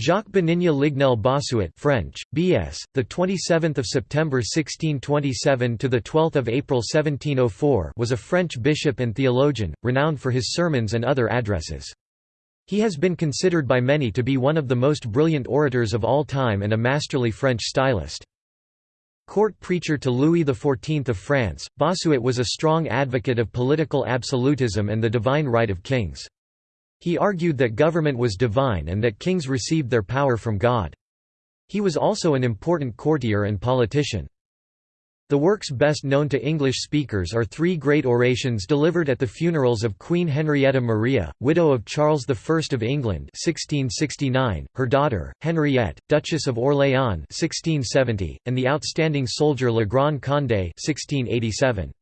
Jacques Benigne Lignel Bossuet French, B.S., the 27th of September 1627 to the 12th of April 1704 was a French bishop and theologian, renowned for his sermons and other addresses. He has been considered by many to be one of the most brilliant orators of all time and a masterly French stylist. Court preacher to Louis XIV of France, Bossuet was a strong advocate of political absolutism and the divine right of kings. He argued that government was divine and that kings received their power from God. He was also an important courtier and politician. The works best known to English speakers are three great orations delivered at the funerals of Queen Henrietta Maria, widow of Charles I of England 1669, her daughter, Henriette, Duchess of Orléans 1670, and the outstanding soldier Le Grand Condé 1687.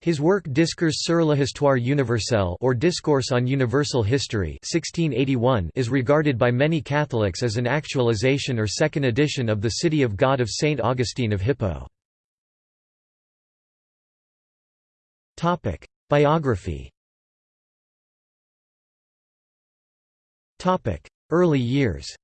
His work Discours sur l'histoire universelle or Discourse on Universal History 1681 is regarded by many Catholics as an actualization or second edition of the City of God of Saint Augustine of Hippo. Biography Early years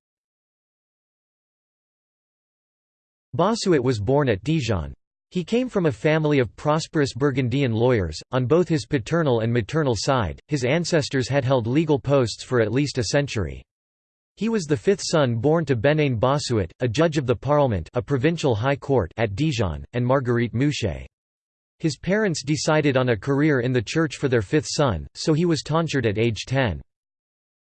Bossuet was born at Dijon. He came from a family of prosperous Burgundian lawyers, on both his paternal and maternal side, his ancestors had held legal posts for at least a century. He was the fifth son born to Bénigne Bossuet, a judge of the Parlement a provincial high court at Dijon, and Marguerite Mouchet. His parents decided on a career in the church for their fifth son, so he was tonsured at age 10.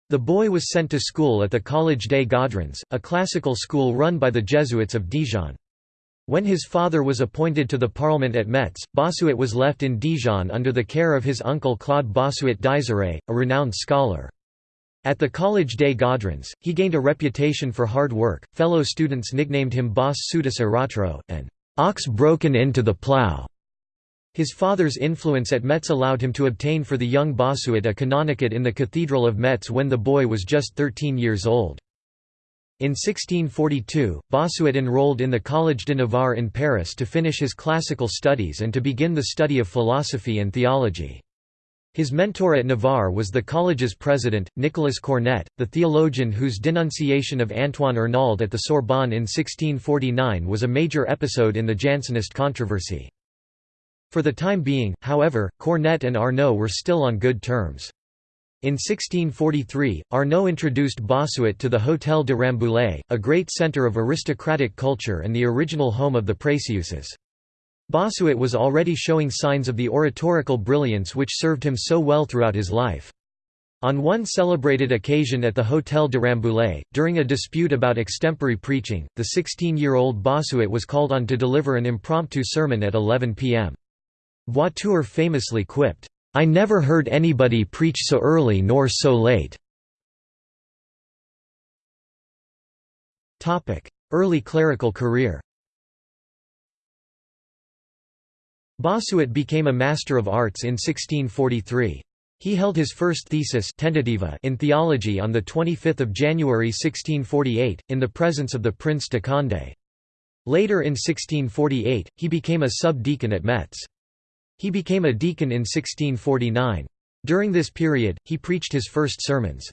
The boy was sent to school at the Collège des Godrans, a classical school run by the Jesuits of Dijon. When his father was appointed to the Parliament at Metz, Bossuet was left in Dijon under the care of his uncle Claude Bossuet d'Aiseray, a renowned scholar. At the Collège des Godrans, he gained a reputation for hard work, fellow students nicknamed him Bos Suetus Aratro, an ox broken into the plough. His father's influence at Metz allowed him to obtain for the young Bossuet a canonicate in the Cathedral of Metz when the boy was just 13 years old. In 1642, Bossuet enrolled in the Collège de Navarre in Paris to finish his classical studies and to begin the study of philosophy and theology. His mentor at Navarre was the college's president, Nicolas Cornet, the theologian whose denunciation of Antoine Arnauld at the Sorbonne in 1649 was a major episode in the Jansenist controversy. For the time being, however, Cornet and Arnauld were still on good terms. In 1643, Arnauld introduced Bossuet to the Hôtel de Rambouillet, a great centre of aristocratic culture and the original home of the Précieuses. Bossuet was already showing signs of the oratorical brilliance which served him so well throughout his life. On one celebrated occasion at the Hôtel de Rambouillet, during a dispute about extempore preaching, the 16-year-old Bossuet was called on to deliver an impromptu sermon at 11 p.m. Voiture famously quipped, I never heard anybody preach so early nor so late. Early clerical career Bossuet became a Master of Arts in 1643. He held his first thesis in theology on 25 January 1648, in the presence of the Prince de Condé. Later in 1648, he became a sub-deacon at Metz. He became a deacon in 1649. During this period, he preached his first sermons.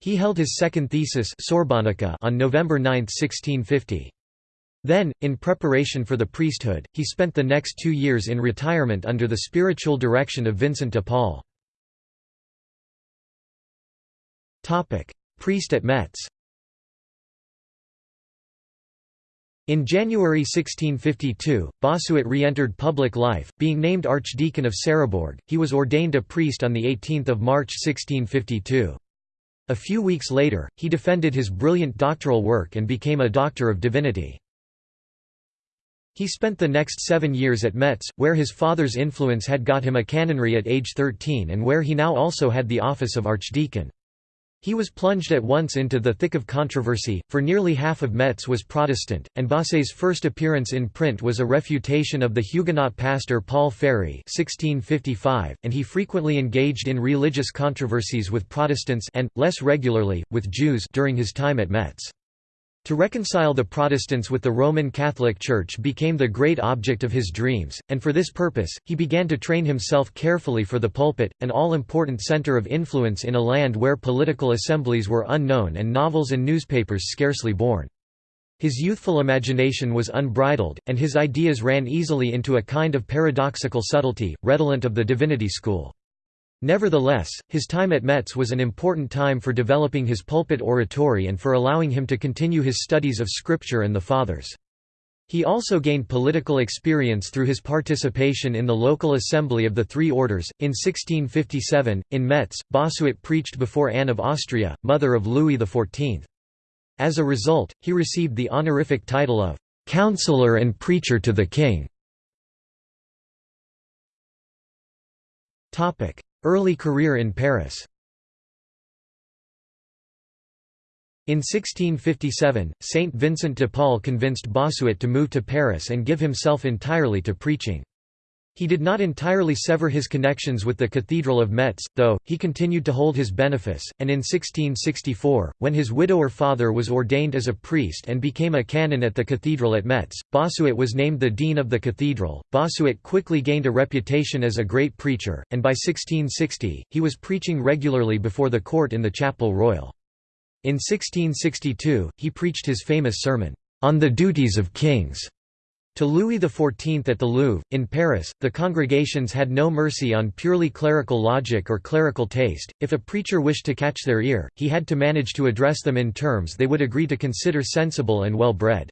He held his second thesis Sorbonica on November 9, 1650. Then, in preparation for the priesthood, he spent the next two years in retirement under the spiritual direction of Vincent de Paul. Priest at Metz In January 1652, Bossuet re-entered public life, being named Archdeacon of Sarrebourg. He was ordained a priest on 18 March 1652. A few weeks later, he defended his brilliant doctoral work and became a Doctor of Divinity. He spent the next seven years at Metz, where his father's influence had got him a canonry at age 13 and where he now also had the office of archdeacon. He was plunged at once into the thick of controversy, for nearly half of Metz was Protestant, and Bossuet's first appearance in print was a refutation of the Huguenot pastor Paul Ferry 1655, and he frequently engaged in religious controversies with Protestants and, less regularly, with Jews during his time at Metz. To reconcile the Protestants with the Roman Catholic Church became the great object of his dreams, and for this purpose, he began to train himself carefully for the pulpit, an all-important center of influence in a land where political assemblies were unknown and novels and newspapers scarcely born. His youthful imagination was unbridled, and his ideas ran easily into a kind of paradoxical subtlety, redolent of the divinity school. Nevertheless, his time at Metz was an important time for developing his pulpit oratory and for allowing him to continue his studies of Scripture and the Fathers. He also gained political experience through his participation in the local assembly of the Three Orders. In 1657, in Metz, Bossuet preached before Anne of Austria, mother of Louis XIV. As a result, he received the honorific title of «counselor and preacher to the king». Early career in Paris In 1657, Saint Vincent de Paul convinced Bossuet to move to Paris and give himself entirely to preaching. He did not entirely sever his connections with the Cathedral of Metz, though, he continued to hold his benefice, and in 1664, when his widower father was ordained as a priest and became a canon at the cathedral at Metz, Bossuet was named the dean of the cathedral. Bossuet quickly gained a reputation as a great preacher, and by 1660, he was preaching regularly before the court in the Chapel Royal. In 1662, he preached his famous sermon, On the Duties of Kings to Louis XIV at the Louvre, in Paris, the congregations had no mercy on purely clerical logic or clerical taste. If a preacher wished to catch their ear, he had to manage to address them in terms they would agree to consider sensible and well bred.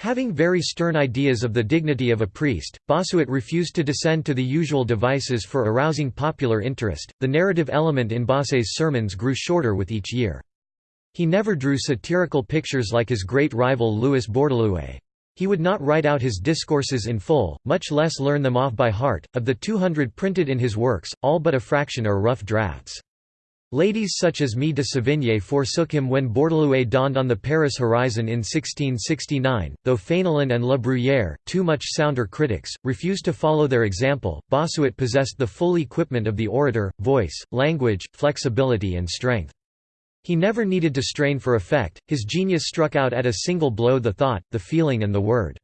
Having very stern ideas of the dignity of a priest, Bossuet refused to descend to the usual devices for arousing popular interest. The narrative element in Bossuet's sermons grew shorter with each year. He never drew satirical pictures like his great rival Louis Bourdaloue. He would not write out his discourses in full, much less learn them off by heart. Of the 200 printed in his works, all but a fraction are rough drafts. Ladies such as Mie de Sévigné forsook him when Bourdaloue dawned on the Paris horizon in 1669, though Fénelon and La Bruyère, two much sounder critics, refused to follow their example. Bossuet possessed the full equipment of the orator, voice, language, flexibility and strength. He never needed to strain for effect, his genius struck out at a single blow the thought, the feeling and the word.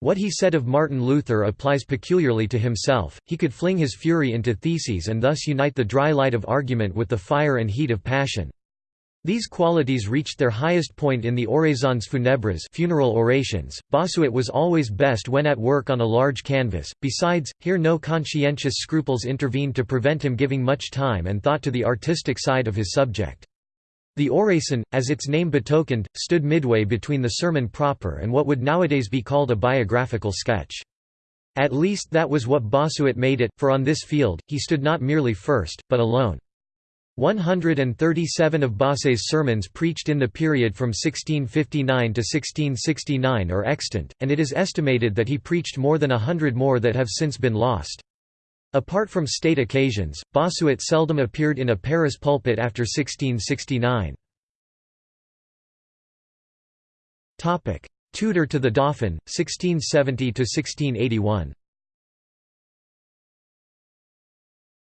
What he said of Martin Luther applies peculiarly to himself, he could fling his fury into theses and thus unite the dry light of argument with the fire and heat of passion. These qualities reached their highest point in the Oraisons funèbres funeral orations. Bossuet was always best when at work on a large canvas, besides, here no conscientious scruples intervened to prevent him giving much time and thought to the artistic side of his subject. The oraison, as its name betokened, stood midway between the sermon proper and what would nowadays be called a biographical sketch. At least that was what Bossuet made it, for on this field, he stood not merely first, but alone. 137 of Bossuet's sermons preached in the period from 1659 to 1669 are extant, and it is estimated that he preached more than a hundred more that have since been lost. Apart from state occasions, Bossuet seldom appeared in a Paris pulpit after 1669. Tutor to the Dauphin, 1670–1681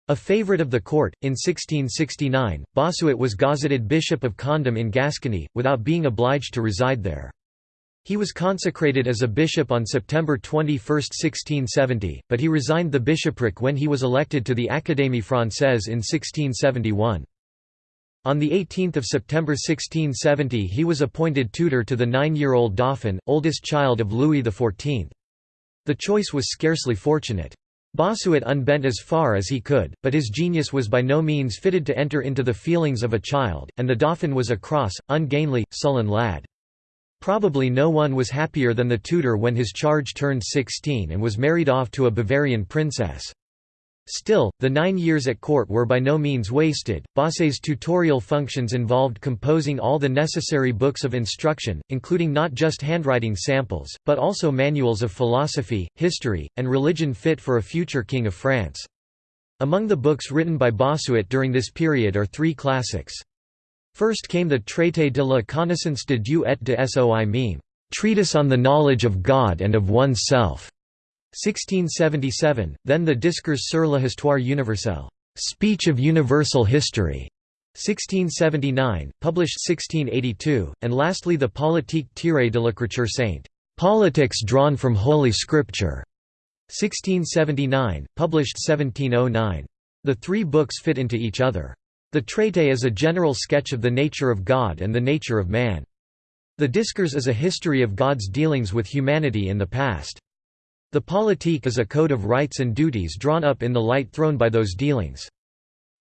A favourite of the court, in 1669, Bossuet was gazetted Bishop of Condom in Gascony, without being obliged to reside there. He was consecrated as a bishop on September 21, 1670, but he resigned the bishopric when he was elected to the Académie Française in 1671. On 18 September 1670 he was appointed tutor to the nine-year-old Dauphin, oldest child of Louis XIV. The choice was scarcely fortunate. Bossuet unbent as far as he could, but his genius was by no means fitted to enter into the feelings of a child, and the Dauphin was a cross, ungainly, sullen lad. Probably no one was happier than the tutor when his charge turned 16 and was married off to a Bavarian princess. Still, the nine years at court were by no means wasted. Bossuet's tutorial functions involved composing all the necessary books of instruction, including not just handwriting samples, but also manuals of philosophy, history, and religion fit for a future king of France. Among the books written by Bossuet during this period are three classics. First came the Traité de la connaissance de Dieu et de soi même, Treatise on the Knowledge of God and of One's Self, 1677, then the Discours sur l'histoire universelle, Speech of Universal History, 1679, published 1682, and lastly the Politique tirée de l'écriture sainte, Politics drawn from Holy Scripture, 1679, published 1709. The three books fit into each other. The Traité is a general sketch of the nature of God and the nature of man. The Discours is a history of God's dealings with humanity in the past. The Politique is a code of rights and duties drawn up in the light thrown by those dealings.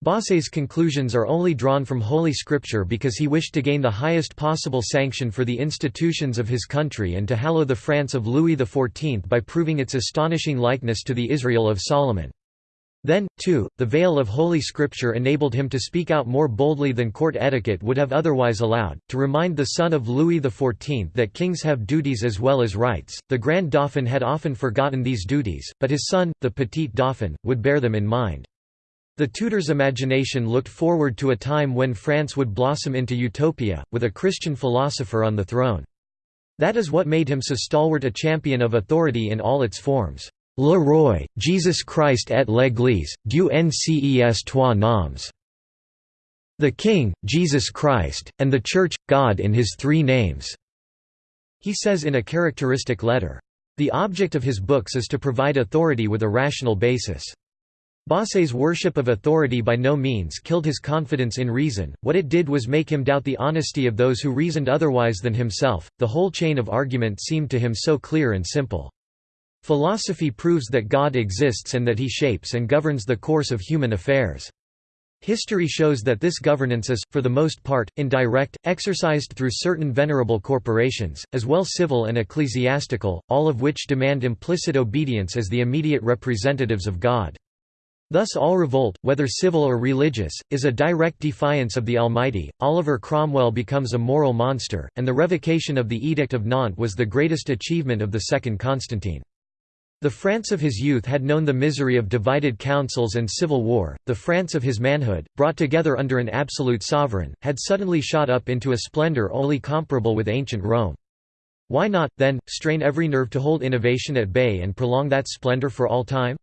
Bossuet's conclusions are only drawn from Holy Scripture because he wished to gain the highest possible sanction for the institutions of his country and to hallow the France of Louis XIV by proving its astonishing likeness to the Israel of Solomon. Then, too, the veil of Holy Scripture enabled him to speak out more boldly than court etiquette would have otherwise allowed, to remind the son of Louis XIV that kings have duties as well as rights. The Grand Dauphin had often forgotten these duties, but his son, the Petit Dauphin, would bear them in mind. The Tudors' imagination looked forward to a time when France would blossom into utopia, with a Christian philosopher on the throne. That is what made him so stalwart a champion of authority in all its forms. Le Roi, Jesus Christ et l'Église, du nces trois noms. The King, Jesus Christ, and the Church, God in his three names." He says in a characteristic letter. The object of his books is to provide authority with a rational basis. Bossuet's worship of authority by no means killed his confidence in reason, what it did was make him doubt the honesty of those who reasoned otherwise than himself, the whole chain of argument seemed to him so clear and simple. Philosophy proves that God exists and that he shapes and governs the course of human affairs. History shows that this governance is, for the most part, indirect, exercised through certain venerable corporations, as well civil and ecclesiastical, all of which demand implicit obedience as the immediate representatives of God. Thus all revolt, whether civil or religious, is a direct defiance of the Almighty. Oliver Cromwell becomes a moral monster, and the revocation of the Edict of Nantes was the greatest achievement of the second Constantine. The France of his youth had known the misery of divided councils and civil war, the France of his manhood, brought together under an absolute sovereign, had suddenly shot up into a splendor only comparable with ancient Rome. Why not, then, strain every nerve to hold innovation at bay and prolong that splendor for all time?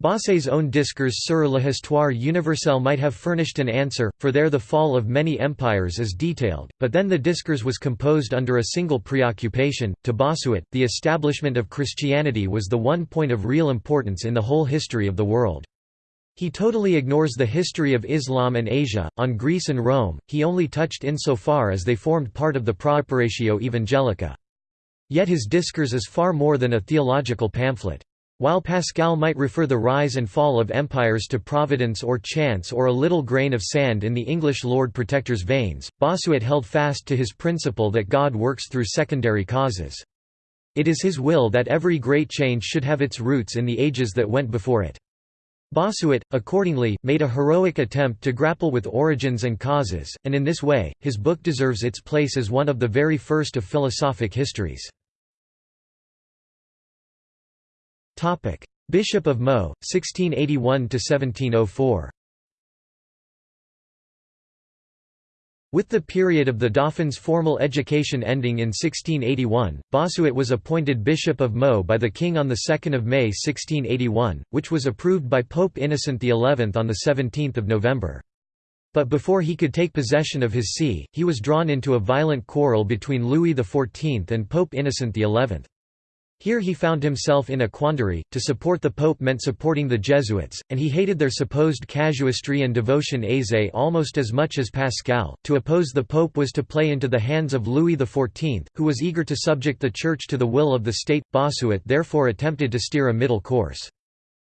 Bossuet's own Discours sur l'histoire universelle might have furnished an answer, for there the fall of many empires is detailed, but then the Discours was composed under a single preoccupation. To Bossuet, the establishment of Christianity was the one point of real importance in the whole history of the world. He totally ignores the history of Islam and Asia, on Greece and Rome, he only touched insofar as they formed part of the Praeparatio Evangelica. Yet his Discours is far more than a theological pamphlet. While Pascal might refer the rise and fall of empires to providence or chance or a little grain of sand in the English Lord Protector's veins, Bossuet held fast to his principle that God works through secondary causes. It is his will that every great change should have its roots in the ages that went before it. Bossuet, accordingly, made a heroic attempt to grapple with origins and causes, and in this way, his book deserves its place as one of the very first of philosophic histories. Topic: Bishop of Meaux, 1681 to 1704. With the period of the Dauphin's formal education ending in 1681, Bossuet was appointed Bishop of Meaux by the King on 2 May 1681, which was approved by Pope Innocent XI on 17 November. But before he could take possession of his see, he was drawn into a violent quarrel between Louis XIV and Pope Innocent XI. Here he found himself in a quandary, to support the pope meant supporting the Jesuits, and he hated their supposed casuistry and devotion aisée almost as much as Pascal. To oppose the pope was to play into the hands of Louis XIV, who was eager to subject the Church to the will of the state. Bossuet therefore attempted to steer a middle course.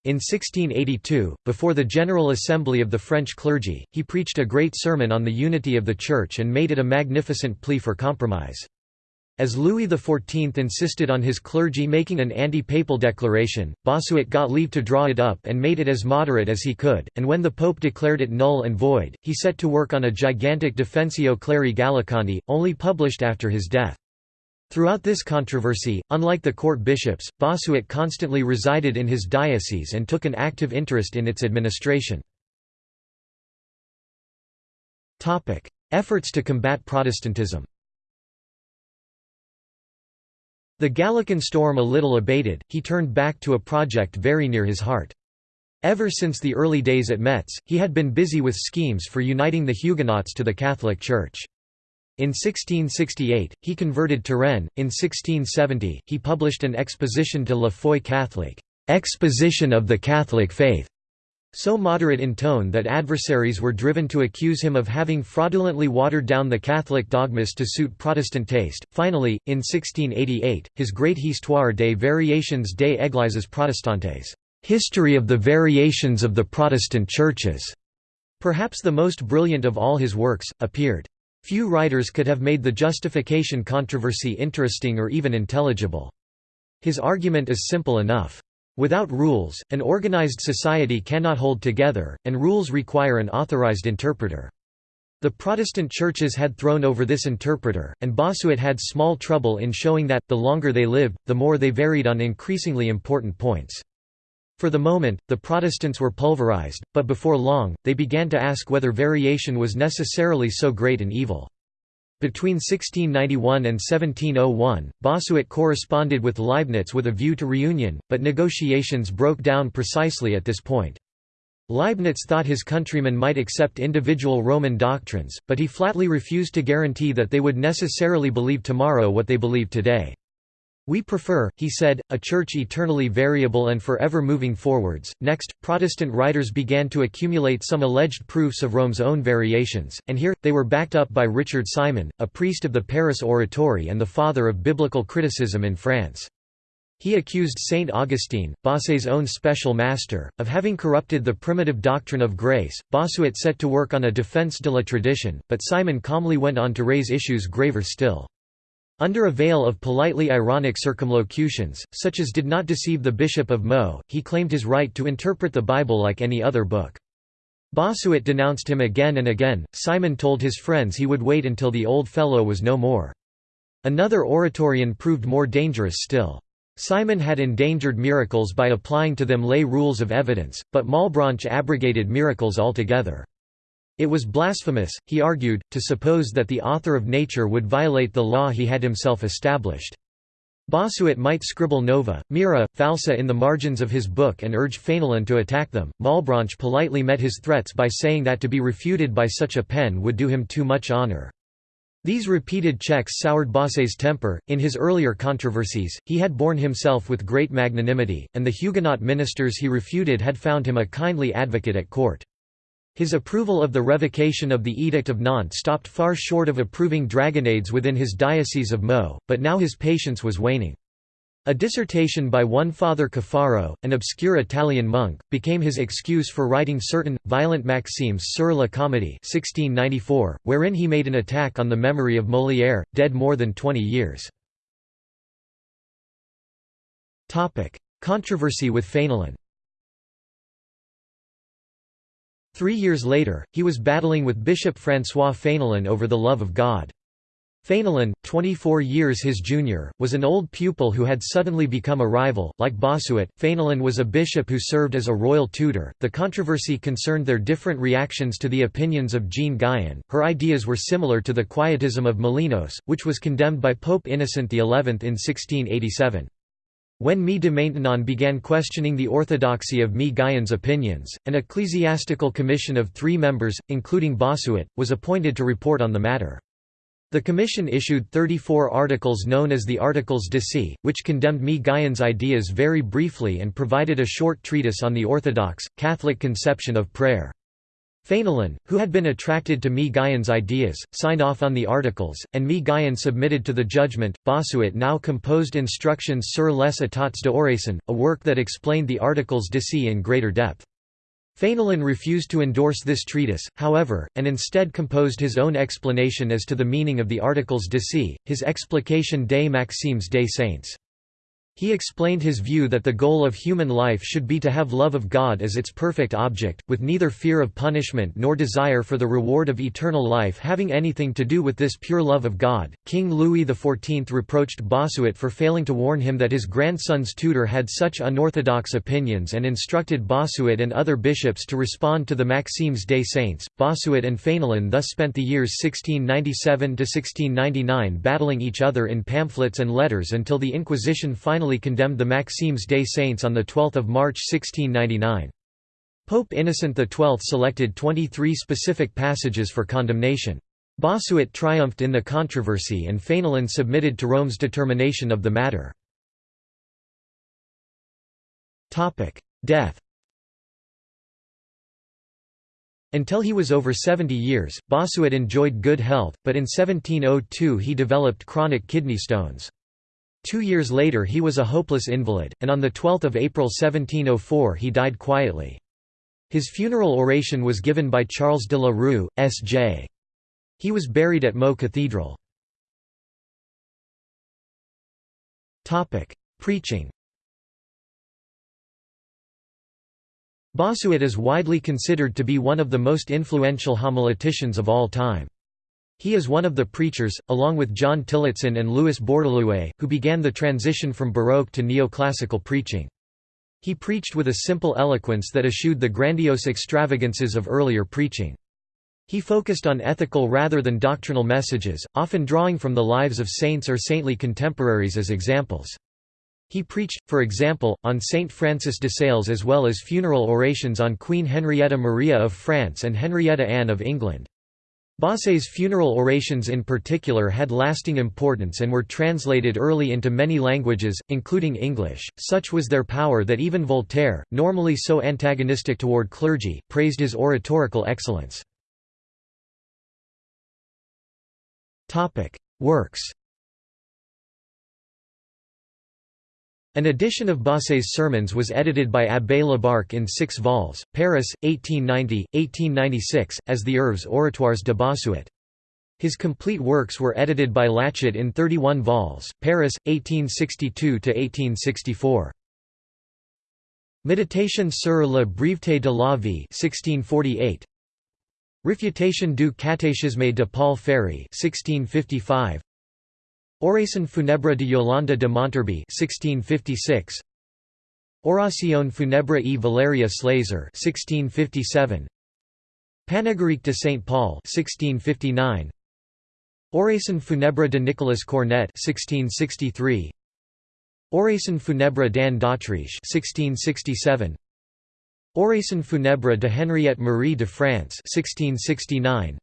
In 1682, before the General Assembly of the French clergy, he preached a great sermon on the unity of the Church and made it a magnificent plea for compromise. As Louis XIV insisted on his clergy making an anti-papal declaration, Bossuet got leave to draw it up and made it as moderate as he could, and when the Pope declared it null and void, he set to work on a gigantic Defensio Cleri Gallicani, only published after his death. Throughout this controversy, unlike the court bishops, Bossuet constantly resided in his diocese and took an active interest in its administration. Efforts to combat Protestantism the Gallican storm a little abated, he turned back to a project very near his heart. Ever since the early days at Metz, he had been busy with schemes for uniting the Huguenots to the Catholic Church. In 1668, he converted Turenne. In 1670, he published an exposition de la foi catholique, exposition of the Catholic faith, so moderate in tone that adversaries were driven to accuse him of having fraudulently watered down the Catholic dogmas to suit Protestant taste. Finally, in 1688, his great Histoire des variations des Églises protestantes, History of the Variations of the Protestant Churches, perhaps the most brilliant of all his works, appeared. Few writers could have made the justification controversy interesting or even intelligible. His argument is simple enough. Without rules, an organized society cannot hold together, and rules require an authorized interpreter. The Protestant churches had thrown over this interpreter, and Bossuet had small trouble in showing that, the longer they lived, the more they varied on increasingly important points. For the moment, the Protestants were pulverized, but before long, they began to ask whether variation was necessarily so great an evil. Between 1691 and 1701, Bossuet corresponded with Leibniz with a view to reunion, but negotiations broke down precisely at this point. Leibniz thought his countrymen might accept individual Roman doctrines, but he flatly refused to guarantee that they would necessarily believe tomorrow what they believe today. We prefer, he said, a church eternally variable and forever moving forwards. Next, Protestant writers began to accumulate some alleged proofs of Rome's own variations, and here, they were backed up by Richard Simon, a priest of the Paris Oratory and the father of biblical criticism in France. He accused Saint Augustine, Bossuet's own special master, of having corrupted the primitive doctrine of grace. Bossuet set to work on a defense de la tradition, but Simon calmly went on to raise issues graver still. Under a veil of politely ironic circumlocutions, such as did not deceive the Bishop of Meaux, he claimed his right to interpret the Bible like any other book. Bossuet denounced him again and again, Simon told his friends he would wait until the old fellow was no more. Another Oratorian proved more dangerous still. Simon had endangered miracles by applying to them lay rules of evidence, but Malebranche abrogated miracles altogether. It was blasphemous, he argued, to suppose that the author of nature would violate the law he had himself established. Bossuet might scribble nova, mira, falsa in the margins of his book and urge Fénelon to attack them. Malebranche politely met his threats by saying that to be refuted by such a pen would do him too much honor. These repeated checks soured Bossuet's temper. In his earlier controversies, he had borne himself with great magnanimity, and the Huguenot ministers he refuted had found him a kindly advocate at court. His approval of the revocation of the Edict of Nantes stopped far short of approving dragonnades within his diocese of Meaux, but now his patience was waning. A dissertation by one Father Caffaro, an obscure Italian monk, became his excuse for writing certain, violent maximes sur la comédie 1694, wherein he made an attack on the memory of Molière, dead more than twenty years. Controversy with Fénelon Three years later, he was battling with Bishop François Fénelon over the love of God. Fénelon, 24 years his junior, was an old pupil who had suddenly become a rival. Like Bossuet, Fénelon was a bishop who served as a royal tutor. The controversy concerned their different reactions to the opinions of Jean Guyon. Her ideas were similar to the Quietism of Molinos, which was condemned by Pope Innocent XI in 1687. When Mie de Maintenon began questioning the orthodoxy of Mie Guyon's opinions, an ecclesiastical commission of three members, including Bossuet, was appointed to report on the matter. The commission issued 34 articles known as the Articles d'Issy, which condemned Mie Guyon's ideas very briefly and provided a short treatise on the Orthodox, Catholic conception of prayer. Fénelon, who had been attracted to Mie Guyon's ideas, signed off on the articles, and Mie Guyon submitted to the judgment. Bossuet now composed Instructions sur les états d'oraison, a work that explained the articles d'Issy in greater depth. Fénelon refused to endorse this treatise, however, and instead composed his own explanation as to the meaning of the articles d'Issy, his Explication des Maximes des Saints. He explained his view that the goal of human life should be to have love of God as its perfect object, with neither fear of punishment nor desire for the reward of eternal life having anything to do with this pure love of God. King Louis XIV reproached Bossuet for failing to warn him that his grandson's tutor had such unorthodox opinions and instructed Bossuet and other bishops to respond to the Maximes des Saints. Bossuet and Fénelon thus spent the years 1697 to 1699 battling each other in pamphlets and letters until the Inquisition finally finally condemned the Maximes des Saints on 12 March 1699. Pope Innocent XII selected 23 specific passages for condemnation. Bossuet triumphed in the controversy and Fenelon submitted to Rome's determination of the matter. Death Until he was over 70 years, Bossuet enjoyed good health, but in 1702 he developed chronic kidney stones. Two years later he was a hopeless invalid, and on 12 April 1704 he died quietly. His funeral oration was given by Charles de la Rue, S.J. He was buried at Meaux Cathedral. Preaching Bossuet is widely considered to be one of the most influential homileticians of all time. He is one of the preachers, along with John Tillotson and Louis Bourdaloue, who began the transition from Baroque to neoclassical preaching. He preached with a simple eloquence that eschewed the grandiose extravagances of earlier preaching. He focused on ethical rather than doctrinal messages, often drawing from the lives of saints or saintly contemporaries as examples. He preached, for example, on Saint Francis de Sales as well as funeral orations on Queen Henrietta Maria of France and Henrietta Anne of England. Bossuet's funeral orations in particular had lasting importance and were translated early into many languages, including English. Such was their power that even Voltaire, normally so antagonistic toward clergy, praised his oratorical excellence. Works An edition of Bossuet's sermons was edited by Abbé Lebarq in six vols, Paris, 1890, 1896, as the Œuvres oratoires de Bossuet. His complete works were edited by Lachat in 31 vols, Paris, 1862–1864. Méditation sur la breveté de la vie 1648. Réfutation du catéchisme de Paul Ferry 1655. Oraison funèbre de Yolande de Monterby 1656 Oración funèbre e Valeria Slazer 1657 Panegyrique de Saint Paul 1659 Oraison funèbre de Nicolas Cornet 1663 Oraison funèbre d'Anne d'Autriche 1667 Oraison funèbre de Henriette Marie de France 1669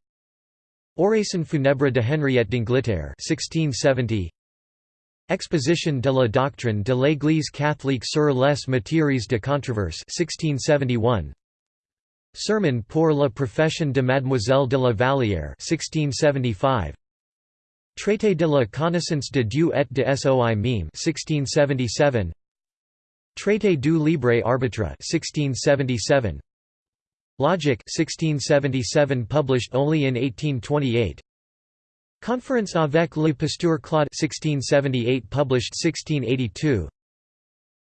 Oraison funèbre de Henriette d'Angleterre 1670 Exposition de la doctrine de l'Église catholique sur les matières de controverse 1671 Sermon pour la profession de Mademoiselle de la Vallière 1675 Traité de la connaissance de Dieu et de soi même 1677 Traité du libre arbitre 1677 Logic 1677 published only in 1828 Conference avec le pasteur Claude 1678 published 1682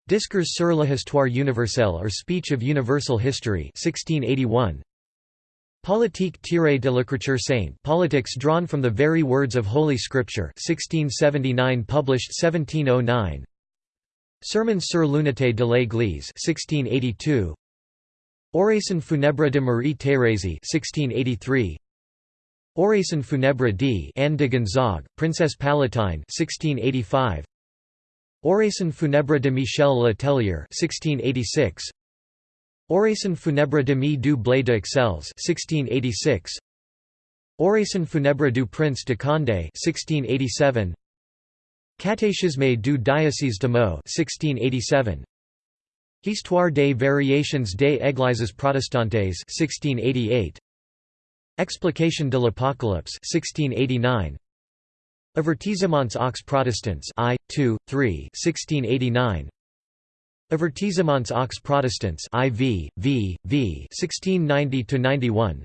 Discours sur l'histoire universelle or Speech of Universal History 1681 Politique tirée de l'écriture sainte Politics drawn from the very words of Holy Scripture 1679 published 1709 Sermons sur l'unité de l'Église 1682 Oraison funèbre de Marie-Thérèse 1683 Oraison funèbre d. Anne de Gonzague, Princess Palatine 1685 Oraison funèbre de Michel Le Tellier 1686 Oraison funèbre de Mi du Blé de Uxelles 1686 Oraison funèbre du Prince de Condé 1687 Catéchisme du diocèse de Meaux 1687 Histoire des variations des Églises protestantes 1688 Explication de l'Apocalypse 1689 Avertissements aux Protestants I 2 3 1689 Avertissements aux Protestants IV V V 1690 to 91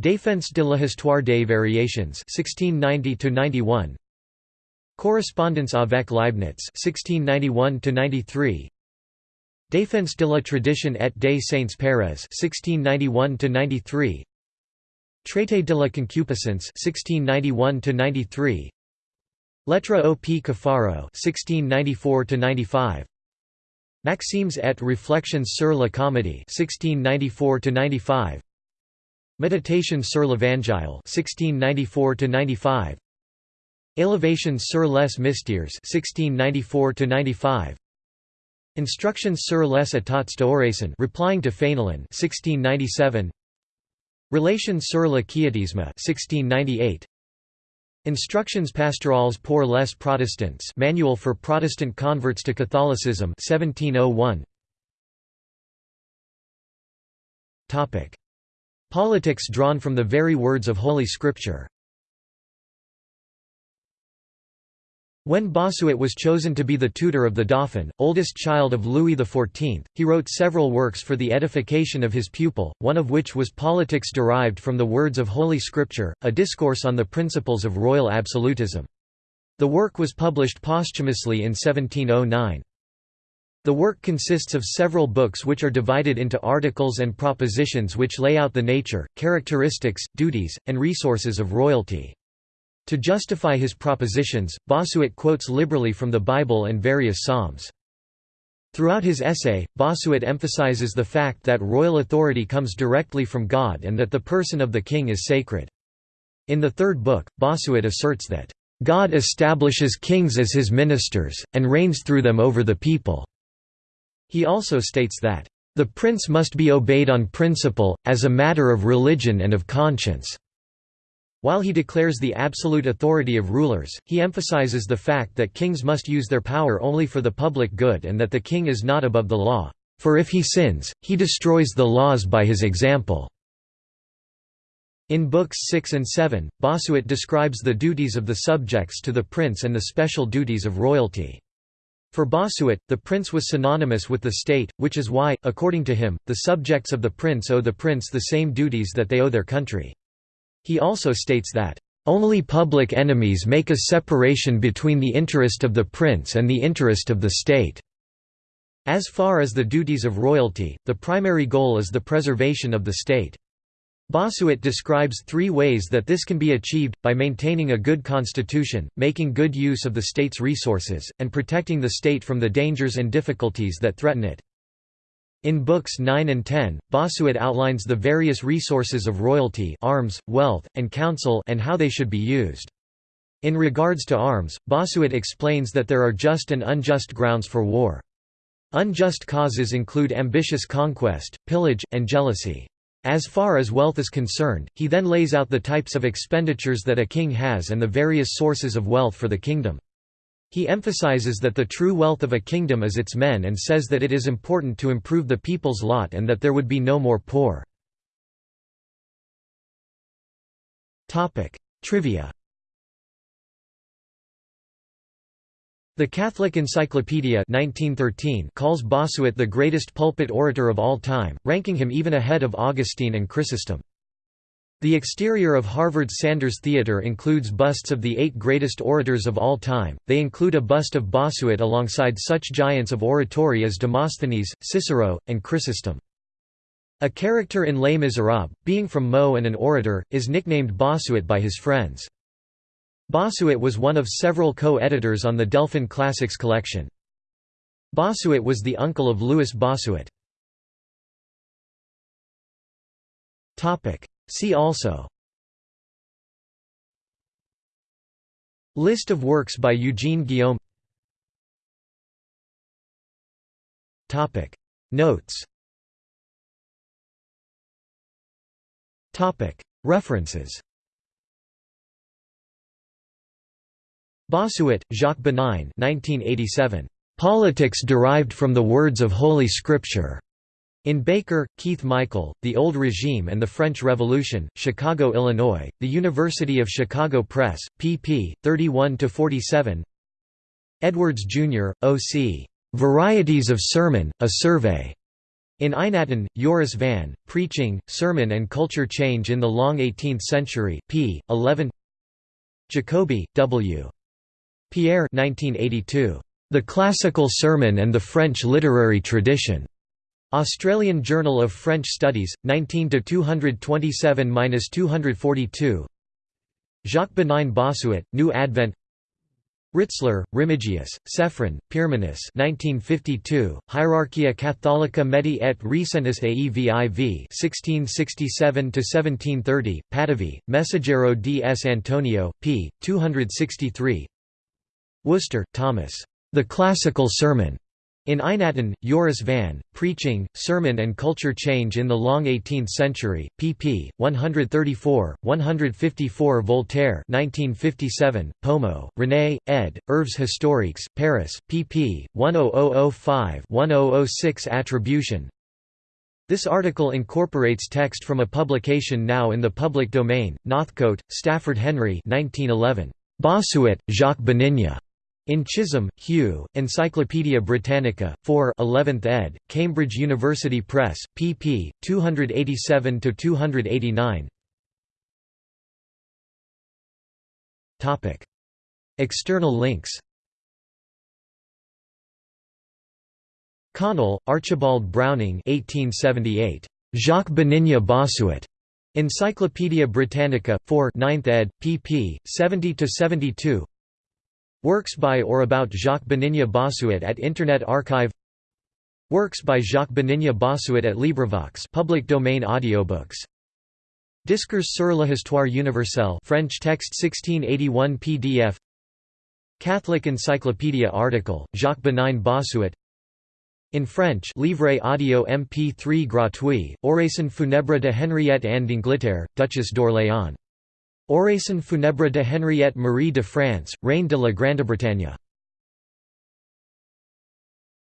Défense de l'histoire des variations 1690 to 91 Correspondence avec Leibniz 1691 to 93 Défense de la tradition et des saints Pérez 1691–93 Traité de la concupiscence 1691–93 Lettre au P. Cafaro 1694–95 Maximes et réflexions sur la comédie 1694–95 Méditation sur l'Évangile 1694–95 Élévations sur les mystères 1694–95 Instructions sur les états d'oraison replying to Fénelon 1697 Relations sur le quiétisme 1698 Instructions pastorales pour les protestants Manual for Protestant converts to Catholicism 1701 Topic. Politics drawn from the very words of Holy Scripture When Bossuet was chosen to be the tutor of the Dauphin, oldest child of Louis XIV, he wrote several works for the edification of his pupil, one of which was Politics derived from the words of Holy Scripture, a discourse on the principles of royal absolutism. The work was published posthumously in 1709. The work consists of several books which are divided into articles and propositions which lay out the nature, characteristics, duties, and resources of royalty. To justify his propositions, Bossuet quotes liberally from the Bible and various psalms. Throughout his essay, Bossuet emphasizes the fact that royal authority comes directly from God and that the person of the king is sacred. In the third book, Bossuet asserts that, "...God establishes kings as his ministers, and reigns through them over the people." He also states that, "...the prince must be obeyed on principle, as a matter of religion and of conscience." While he declares the absolute authority of rulers, he emphasizes the fact that kings must use their power only for the public good and that the king is not above the law, for if he sins, he destroys the laws by his example. In Books 6 and 7, Bossuet describes the duties of the subjects to the prince and the special duties of royalty. For Bossuet, the prince was synonymous with the state, which is why, according to him, the subjects of the prince owe the prince the same duties that they owe their country. He also states that, "...only public enemies make a separation between the interest of the prince and the interest of the state." As far as the duties of royalty, the primary goal is the preservation of the state. Bossuet describes three ways that this can be achieved, by maintaining a good constitution, making good use of the state's resources, and protecting the state from the dangers and difficulties that threaten it. In Books 9 and 10, Bossuet outlines the various resources of royalty arms, wealth, and counsel and how they should be used. In regards to arms, Bossuet explains that there are just and unjust grounds for war. Unjust causes include ambitious conquest, pillage, and jealousy. As far as wealth is concerned, he then lays out the types of expenditures that a king has and the various sources of wealth for the kingdom. He emphasizes that the true wealth of a kingdom is its men and says that it is important to improve the people's lot and that there would be no more poor. Trivia The Catholic Encyclopedia 1913 calls Bossuet the greatest pulpit orator of all time, ranking him even ahead of Augustine and Chrysostom. The exterior of Harvard's Sanders Theatre includes busts of the eight greatest orators of all time, they include a bust of Bossuet alongside such giants of oratory as Demosthenes, Cicero, and Chrysostom. A character in Les Miserables, being from Meaux and an orator, is nicknamed Bossuet by his friends. Bossuet was one of several co-editors on the Delphin Classics collection. Bossuet was the uncle of Louis Bossuet. See also. List of works by Eugene Guillaume. Topic. Notes. Topic. References. Bossuet, Jacques Benin 1987. Politics derived from the words of Holy Scripture. In Baker, Keith Michael, The Old Regime and the French Revolution, Chicago, Illinois, The University of Chicago Press, pp. 31–47 Edwards, Jr., O.C. "'Varieties of Sermon, A Survey' In Eijnatten, Joris van, Preaching, Sermon and Culture Change in the Long Eighteenth Century, p. 11 Jacoby, W. Pierre 1982. The Classical Sermon and the French Literary Tradition. Australian Journal of French Studies, 19 227–242. Jacques Benin Bossuet, New Advent. Ritzler, Remigius, Sefrin, Pirminus 1952, Hierarchia Catholica Medi et Recentis Aeviv 1667–1730, Padavi, Messaggero di S. Antonio, p. 263 Worcester, Thomas. The Classical Sermon. In Eijnatten, Joris van, Preaching, Sermon and Culture Change in the Long Eighteenth Century, pp. 134, 154 Voltaire 1957, Pomeau, René, ed., Œuvres historiques, Paris, pp. 10005-1006 Attribution This article incorporates text from a publication now in the public domain, Northcote, Stafford Henry 1911. Bossuet, Jacques Benigna. In Chisholm, Hugh, Encyclopædia Britannica, 4 11th ed., Cambridge University Press, pp. 287–289 External links Connell, Archibald Browning 1878. Jacques Bénigne Bossuet. Encyclopædia Britannica, 4 9th ed., pp. 70–72 Works by or about Jacques Bénigne Bossuet at Internet Archive. Works by Jacques Bénigne Bossuet at LibriVox public domain audiobooks. Discours sur l'histoire universelle French text 1681 PDF Catholic Encyclopedia article, Jacques Bénigne Bossuet. In French Livre audio MP3 gratuit, Oraison funèbre de Henriette Anne d'Angleterre, Duchesse d'Orléans Oraison funèbre de Henriette Marie de France, Reine de la Grande-Bretagne